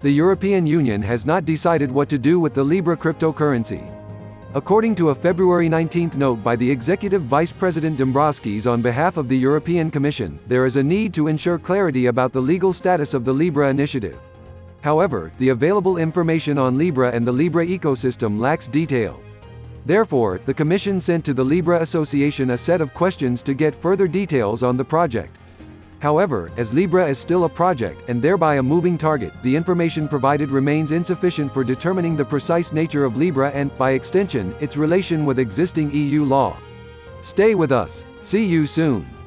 the European Union has not decided what to do with the Libra cryptocurrency. According to a February 19 note by the Executive Vice President Dombrovskis on behalf of the European Commission, there is a need to ensure clarity about the legal status of the Libra initiative. However, the available information on Libra and the Libra ecosystem lacks detail. Therefore, the Commission sent to the Libra Association a set of questions to get further details on the project. However, as Libra is still a project, and thereby a moving target, the information provided remains insufficient for determining the precise nature of Libra and, by extension, its relation with existing EU law. Stay with us. See you soon.